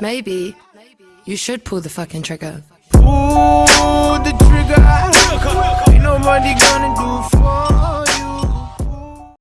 Maybe you should pull the fucking trigger. Pull the trigger. Ain't nobody gonna do